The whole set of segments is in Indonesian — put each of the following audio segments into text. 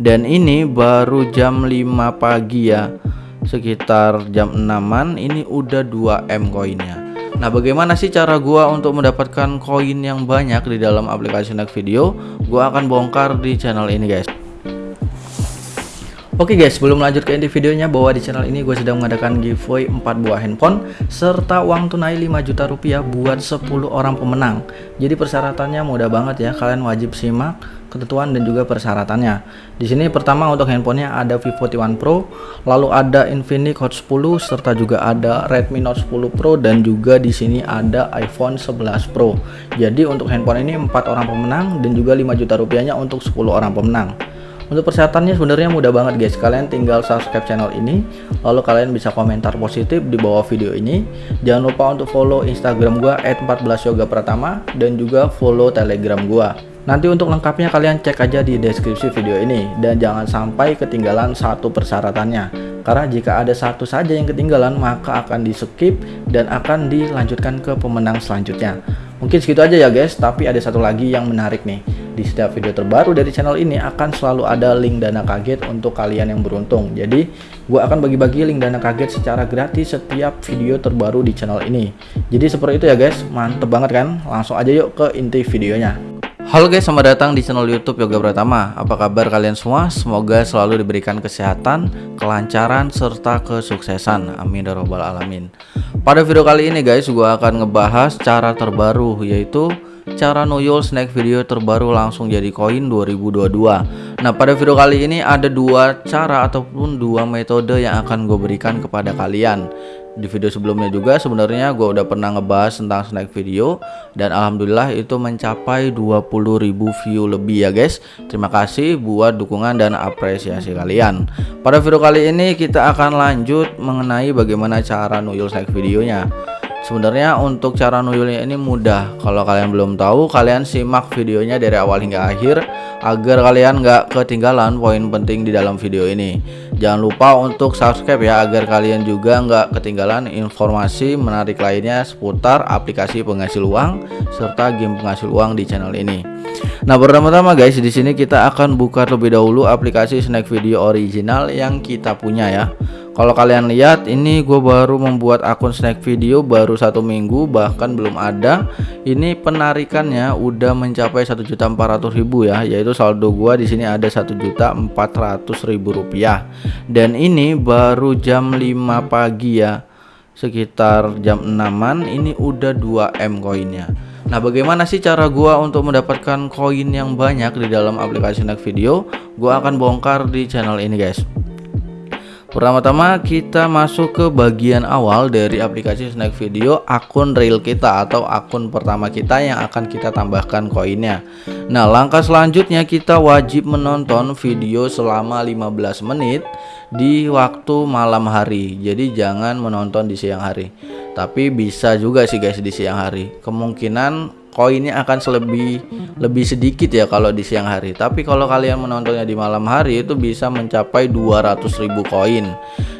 dan ini baru jam 5 pagi ya. Sekitar jam 6an ini udah 2M koinnya. Nah bagaimana sih cara gua untuk mendapatkan koin yang banyak di dalam aplikasi Snack Video? Gua akan bongkar di channel ini guys Oke okay guys, sebelum lanjut ke inti videonya bahwa di channel ini gue sedang mengadakan giveaway 4 buah handphone serta uang tunai 5 juta rupiah buat 10 orang pemenang. Jadi persyaratannya mudah banget ya, kalian wajib simak ketentuan dan juga persyaratannya. Di sini pertama untuk handphonenya ada Vivo T1 Pro, lalu ada Infinix Hot 10 serta juga ada Redmi Note 10 Pro dan juga di sini ada iPhone 11 Pro. Jadi untuk handphone ini 4 orang pemenang dan juga 5 juta rupiahnya untuk 10 orang pemenang. Untuk persyaratannya sebenarnya mudah banget guys. Kalian tinggal subscribe channel ini, lalu kalian bisa komentar positif di bawah video ini. Jangan lupa untuk follow Instagram gua @14yogapratama dan juga follow Telegram gua. Nanti untuk lengkapnya kalian cek aja di deskripsi video ini dan jangan sampai ketinggalan satu persyaratannya. Karena jika ada satu saja yang ketinggalan maka akan di skip dan akan dilanjutkan ke pemenang selanjutnya. Mungkin segitu aja ya guys, tapi ada satu lagi yang menarik nih. Di setiap video terbaru dari channel ini akan selalu ada link dana kaget untuk kalian yang beruntung. Jadi, gue akan bagi-bagi link dana kaget secara gratis setiap video terbaru di channel ini. Jadi seperti itu ya guys, mantep banget kan? Langsung aja yuk ke inti videonya. Halo guys, selamat datang di channel YouTube Yoga Pratama. Apa kabar kalian semua? Semoga selalu diberikan kesehatan, kelancaran, serta kesuksesan. Amin ya robbal alamin. Pada video kali ini guys, gue akan ngebahas cara terbaru yaitu cara nuyul snack video terbaru langsung jadi koin 2022. Nah, pada video kali ini ada dua cara ataupun dua metode yang akan gue berikan kepada kalian. Di video sebelumnya juga sebenarnya gue udah pernah ngebahas tentang snack video dan alhamdulillah itu mencapai 20.000 view lebih ya guys. Terima kasih buat dukungan dan apresiasi kalian. Pada video kali ini kita akan lanjut mengenai bagaimana cara nuyul snack videonya Sebenarnya untuk cara nuyulnya ini mudah. Kalau kalian belum tahu, kalian simak videonya dari awal hingga akhir agar kalian nggak ketinggalan poin penting di dalam video ini. Jangan lupa untuk subscribe ya agar kalian juga nggak ketinggalan informasi menarik lainnya seputar aplikasi penghasil uang serta game penghasil uang di channel ini. Nah, pertama-tama guys, di sini kita akan buka terlebih dahulu aplikasi Snack Video original yang kita punya ya kalau kalian lihat ini gue baru membuat akun snack video baru satu minggu bahkan belum ada. Ini penarikannya udah mencapai 1.400.000 ya yaitu saldo gue di sini ada 1.400.000 rupiah. Dan ini baru jam 5 pagi ya sekitar jam 6an ini udah 2M koinnya. Nah bagaimana sih cara gua untuk mendapatkan koin yang banyak di dalam aplikasi snack video? Gua akan bongkar di channel ini guys Pertama-tama kita masuk ke bagian awal dari aplikasi Snack Video akun real kita atau akun pertama kita yang akan kita tambahkan koinnya. Nah, langkah selanjutnya kita wajib menonton video selama 15 menit di waktu malam hari. Jadi jangan menonton di siang hari. Tapi bisa juga sih guys di siang hari. Kemungkinan koinnya akan selebih lebih sedikit ya kalau di siang hari. Tapi kalau kalian menontonnya di malam hari itu bisa mencapai 200.000 koin.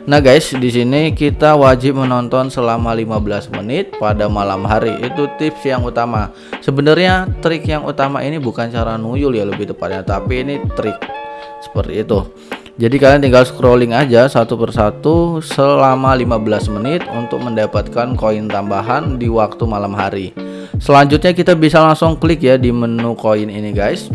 Nah guys di sini kita wajib menonton selama 15 menit pada malam hari. Itu tips yang utama. Sebenarnya trik yang utama ini bukan cara nuyul ya lebih tepatnya. Tapi ini trik seperti itu jadi kalian tinggal scrolling aja satu persatu selama 15 menit untuk mendapatkan koin tambahan di waktu malam hari Selanjutnya kita bisa langsung klik ya di menu koin ini guys.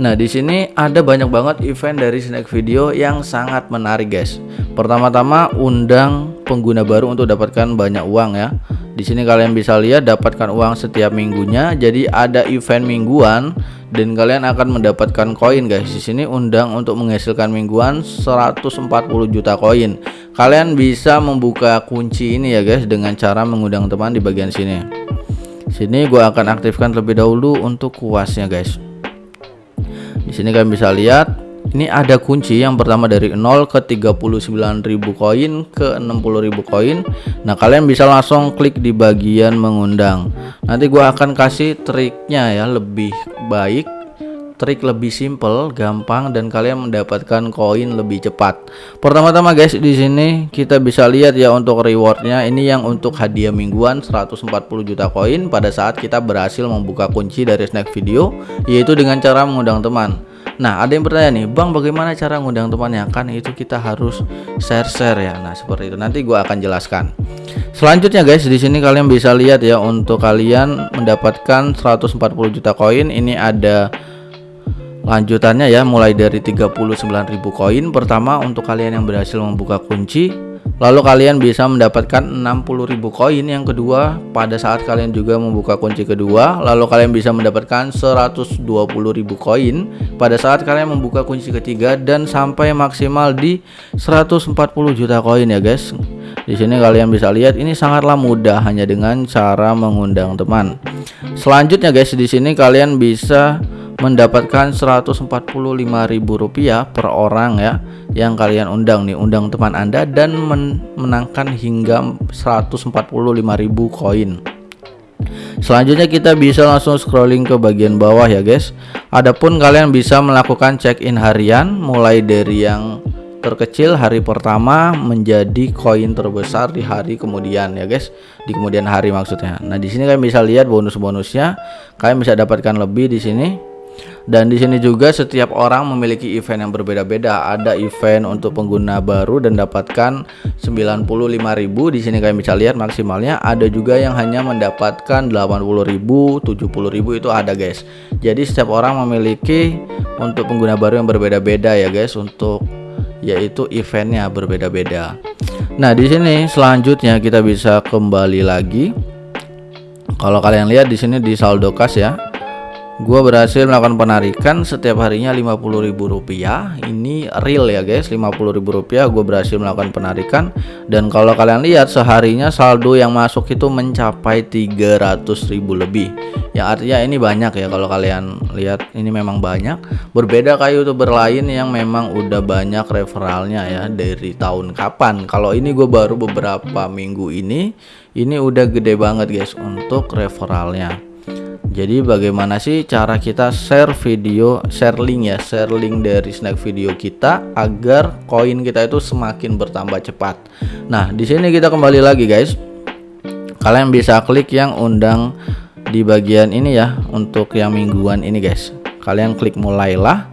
Nah, di sini ada banyak banget event dari Snack Video yang sangat menarik, guys. Pertama-tama undang pengguna baru untuk dapatkan banyak uang ya. Di sini kalian bisa lihat dapatkan uang setiap minggunya. Jadi ada event mingguan dan kalian akan mendapatkan koin, guys. Di sini undang untuk menghasilkan mingguan 140 juta koin. Kalian bisa membuka kunci ini ya, guys, dengan cara mengundang teman di bagian sini sini gue akan aktifkan terlebih dahulu untuk kuasnya guys di sini kalian bisa lihat ini ada kunci yang pertama dari 0 ke 39.000 koin ke 60.000 koin nah kalian bisa langsung klik di bagian mengundang nanti gue akan kasih triknya ya lebih baik trik lebih simple, gampang dan kalian mendapatkan koin lebih cepat. Pertama-tama guys, di sini kita bisa lihat ya untuk rewardnya ini yang untuk hadiah mingguan 140 juta koin pada saat kita berhasil membuka kunci dari snack video yaitu dengan cara mengundang teman. Nah, ada yang bertanya nih, Bang, bagaimana cara ngundang temannya? Kan itu kita harus share-share ya. Nah, seperti itu. Nanti gua akan jelaskan. Selanjutnya guys, di sini kalian bisa lihat ya untuk kalian mendapatkan 140 juta koin. Ini ada lanjutannya ya, mulai dari 39.000 koin. Pertama untuk kalian yang berhasil membuka kunci Lalu kalian bisa mendapatkan 60.000 koin yang kedua pada saat kalian juga membuka kunci kedua. Lalu kalian bisa mendapatkan 120.000 koin pada saat kalian membuka kunci ketiga dan sampai maksimal di 140 juta koin ya guys. Di sini kalian bisa lihat ini sangatlah mudah hanya dengan cara mengundang teman. Selanjutnya guys di sini kalian bisa mendapatkan Rp145.000 per orang ya yang kalian undang nih undang teman Anda dan menangkan hingga 145.000 koin. Selanjutnya kita bisa langsung scrolling ke bagian bawah ya guys. Adapun kalian bisa melakukan check-in harian mulai dari yang terkecil hari pertama menjadi koin terbesar di hari kemudian ya guys. Di kemudian hari maksudnya. Nah di sini kalian bisa lihat bonus-bonusnya. Kalian bisa dapatkan lebih di sini dan di sini juga setiap orang memiliki event yang berbeda-beda. Ada event untuk pengguna baru dan dapatkan 95.000. Di sini kalian bisa lihat maksimalnya. Ada juga yang hanya mendapatkan 80.000, 70.000 itu ada, guys. Jadi setiap orang memiliki untuk pengguna baru yang berbeda-beda ya, guys, untuk yaitu eventnya berbeda-beda. Nah, di sini selanjutnya kita bisa kembali lagi. Kalau kalian lihat di sini di saldo kas ya Gua berhasil melakukan penarikan setiap harinya Rp50.000 Ini real ya guys Rp50.000 gue berhasil melakukan penarikan. Dan kalau kalian lihat seharinya saldo yang masuk itu mencapai Rp300.000 lebih. Yang artinya ini banyak ya kalau kalian lihat ini memang banyak. Berbeda kayak youtuber lain yang memang udah banyak referralnya ya Dari tahun kapan. Kalau ini gue baru beberapa minggu ini Ini udah gede banget guys untuk referralnya jadi bagaimana sih cara kita share video share link ya share link dari snack video kita agar koin kita itu semakin bertambah cepat. Nah di sini kita kembali lagi guys. Kalian bisa klik yang undang di bagian ini ya untuk yang mingguan ini guys. Kalian klik mulailah.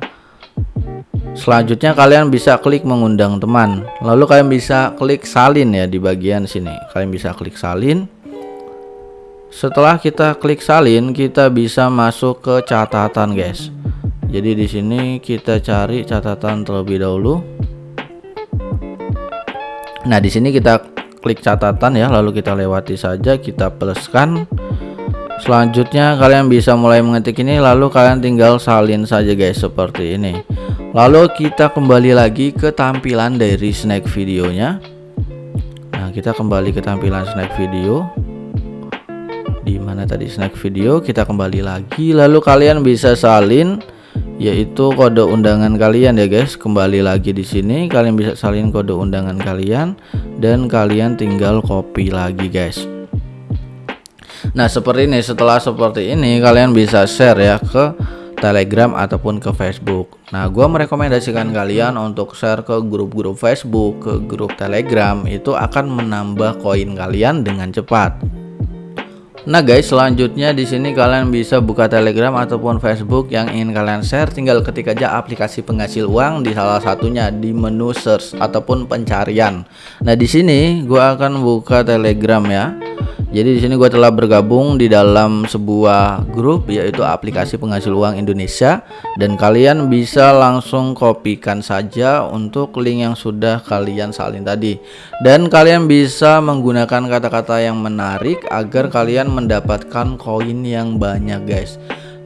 Selanjutnya kalian bisa klik mengundang teman. Lalu kalian bisa klik salin ya di bagian sini. Kalian bisa klik salin setelah kita klik salin, kita bisa masuk ke catatan, guys. Jadi di sini kita cari catatan terlebih dahulu. Nah, di sini kita klik catatan ya, lalu kita lewati saja, kita pluskan. Selanjutnya kalian bisa mulai mengetik ini lalu kalian tinggal salin saja guys seperti ini. Lalu kita kembali lagi ke tampilan dari snack videonya. Nah, kita kembali ke tampilan snack video di mana tadi snack video kita kembali lagi lalu kalian bisa salin yaitu kode undangan kalian ya guys kembali lagi di sini kalian bisa salin kode undangan kalian dan kalian tinggal copy lagi guys nah seperti ini setelah seperti ini kalian bisa share ya ke Telegram ataupun ke Facebook. Nah, gue merekomendasikan kalian untuk share ke grup-grup Facebook, ke grup Telegram itu akan menambah koin kalian dengan cepat. Nah guys, selanjutnya di sini kalian bisa buka Telegram ataupun Facebook yang ingin kalian share, tinggal ketik aja aplikasi penghasil uang di salah satunya di menu search ataupun pencarian. Nah di sini gua akan buka Telegram ya. Jadi di sini gue telah bergabung di dalam sebuah grup yaitu aplikasi penghasil uang Indonesia dan kalian bisa langsung kopikan saja untuk link yang sudah kalian salin tadi dan kalian bisa menggunakan kata-kata yang menarik agar kalian mendapatkan koin yang banyak guys.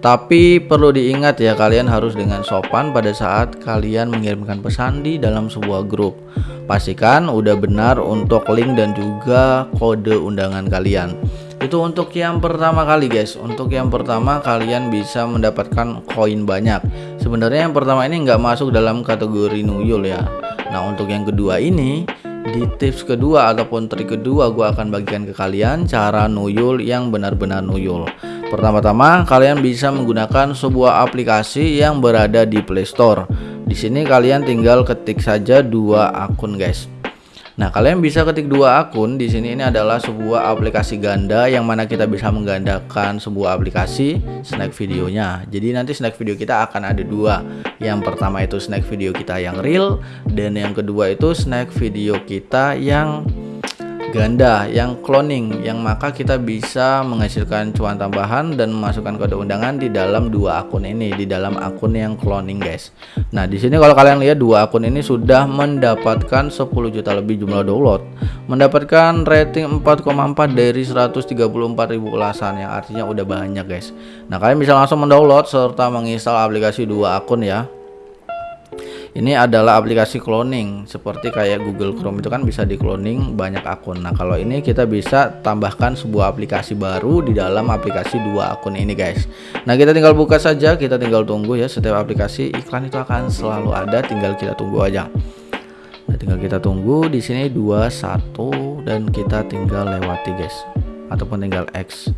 Tapi perlu diingat ya kalian harus dengan sopan pada saat kalian mengirimkan pesan di dalam sebuah grup. Pastikan udah benar untuk link dan juga kode undangan kalian. Itu untuk yang pertama kali guys. Untuk yang pertama kalian bisa mendapatkan koin banyak. Sebenarnya yang pertama ini nggak masuk dalam kategori nuyul ya. Nah untuk yang kedua ini di tips kedua ataupun trik kedua gue akan bagikan ke kalian cara nuyul yang benar-benar nuyul. Pertama-tama kalian bisa menggunakan sebuah aplikasi yang berada di Play Store. Di sini kalian tinggal ketik saja dua akun guys. Nah, kalian bisa ketik dua akun. Di sini ini adalah sebuah aplikasi ganda yang mana kita bisa menggandakan sebuah aplikasi snack videonya. Jadi nanti snack video kita akan ada dua. Yang pertama itu snack video kita yang real dan yang kedua itu snack video kita yang ganda yang cloning yang maka kita bisa menghasilkan cuan tambahan dan memasukkan kode undangan di dalam dua akun ini di dalam akun yang cloning guys. Nah di sini kalau kalian lihat dua akun ini sudah mendapatkan 10 juta lebih jumlah download. Mendapatkan rating 4,4 dari 134.000 ulasan yang artinya udah banyak guys. Nah kalian bisa langsung mendownload serta menginstal aplikasi dua akun ya ini adalah aplikasi cloning seperti kayak Google Chrome itu kan bisa di cloning banyak akun. Nah kalau ini kita bisa tambahkan sebuah aplikasi baru di dalam aplikasi dua akun ini guys. Nah kita tinggal buka saja kita tinggal tunggu ya setiap aplikasi iklan itu akan selalu ada tinggal kita tunggu aja. Nah tinggal kita tunggu di sini 21 dan kita tinggal lewati guys. Ataupun tinggal X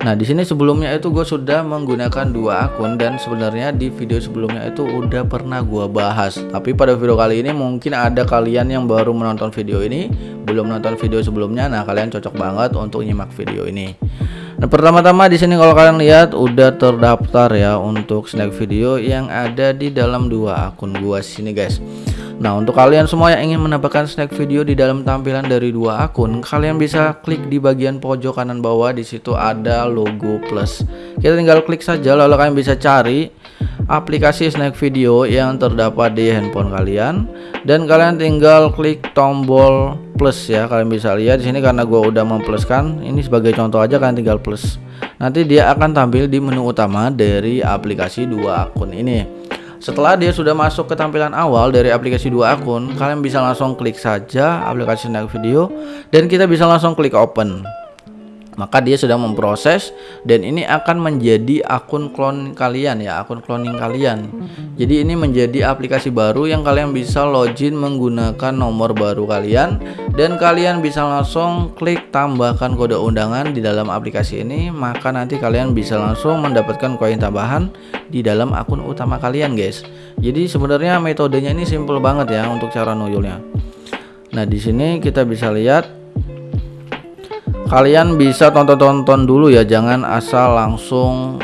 Nah di sini sebelumnya itu gue sudah menggunakan dua akun dan sebenarnya di video sebelumnya itu udah pernah gue bahas. Tapi pada video kali ini mungkin ada kalian yang baru menonton video ini, belum nonton video sebelumnya. Nah kalian cocok banget untuk nyimak video ini. Nah pertama-tama di sini kalau kalian lihat udah terdaftar ya untuk snack video yang ada di dalam dua akun gua sini guys. Nah untuk kalian semua yang ingin menambahkan snack video di dalam tampilan dari dua akun Kalian bisa klik di bagian pojok kanan bawah di situ ada logo plus. Kita tinggal klik saja lalu kalian bisa cari aplikasi snack video yang terdapat di handphone kalian. Dan kalian tinggal klik tombol plus ya kalian bisa lihat di sini karena gue udah mempluskan. Ini sebagai contoh aja kalian tinggal plus. Nanti dia akan tampil di menu utama dari aplikasi dua akun ini setelah dia sudah masuk ke tampilan awal dari aplikasi dua akun, kalian bisa langsung klik saja aplikasi Snack Video dan kita bisa langsung klik open maka dia sudah memproses dan ini akan menjadi akun klon kalian ya akun cloning kalian. Jadi ini menjadi aplikasi baru yang kalian bisa login menggunakan nomor baru kalian. Dan kalian bisa langsung klik tambahkan kode undangan di dalam aplikasi ini. Maka nanti kalian bisa langsung mendapatkan koin tambahan di dalam akun utama kalian guys. Jadi sebenarnya metodenya ini simple banget ya untuk cara nuyulnya. Nah di sini kita bisa lihat kalian bisa tonton-tonton dulu ya jangan asal langsung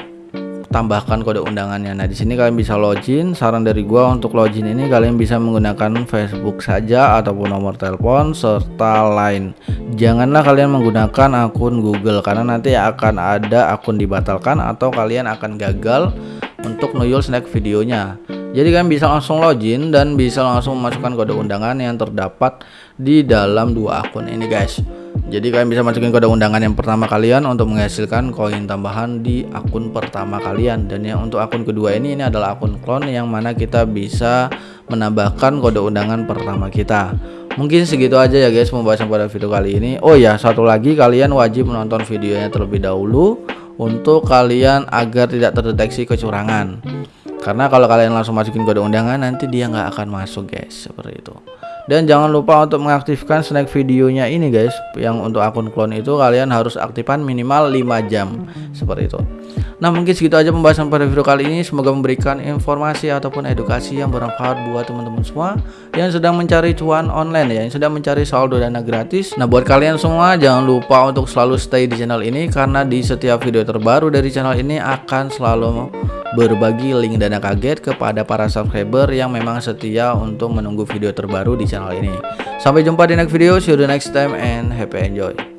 tambahkan kode undangannya. Nah di sini kalian bisa login. Saran dari gua untuk login ini kalian bisa menggunakan Facebook saja ataupun nomor telepon serta lain janganlah kalian menggunakan akun Google karena nanti akan ada akun dibatalkan atau kalian akan gagal untuk nuyul snack videonya jadi kalian bisa langsung login dan bisa langsung memasukkan kode undangan yang terdapat di dalam dua akun ini guys. Jadi kalian bisa masukin kode undangan yang pertama kalian untuk menghasilkan koin tambahan di akun pertama kalian. Dan yang untuk akun kedua ini ini adalah akun clone yang mana kita bisa menambahkan kode undangan pertama kita. Mungkin segitu aja ya guys pembahasan pada video kali ini. Oh ya satu lagi kalian wajib menonton videonya terlebih dahulu untuk kalian agar tidak terdeteksi kecurangan karena kalau kalian langsung masukin kode undangan nanti dia nggak akan masuk guys. Seperti itu. Dan jangan lupa untuk mengaktifkan snack videonya ini guys. Yang untuk akun clone itu kalian harus aktifkan minimal 5 jam. Seperti itu. Nah mungkin segitu aja pembahasan pada video kali ini. Semoga memberikan informasi ataupun edukasi yang bermanfaat buat teman-teman semua yang sedang mencari cuan online ya yang sedang mencari saldo dana gratis. Nah buat kalian semua jangan lupa untuk selalu stay di channel ini karena di setiap video terbaru dari channel ini akan selalu berbagi link dana kaget kepada para subscriber yang memang setia untuk menunggu video terbaru di channel ini. Sampai jumpa di next video, see you the next time and happy enjoy.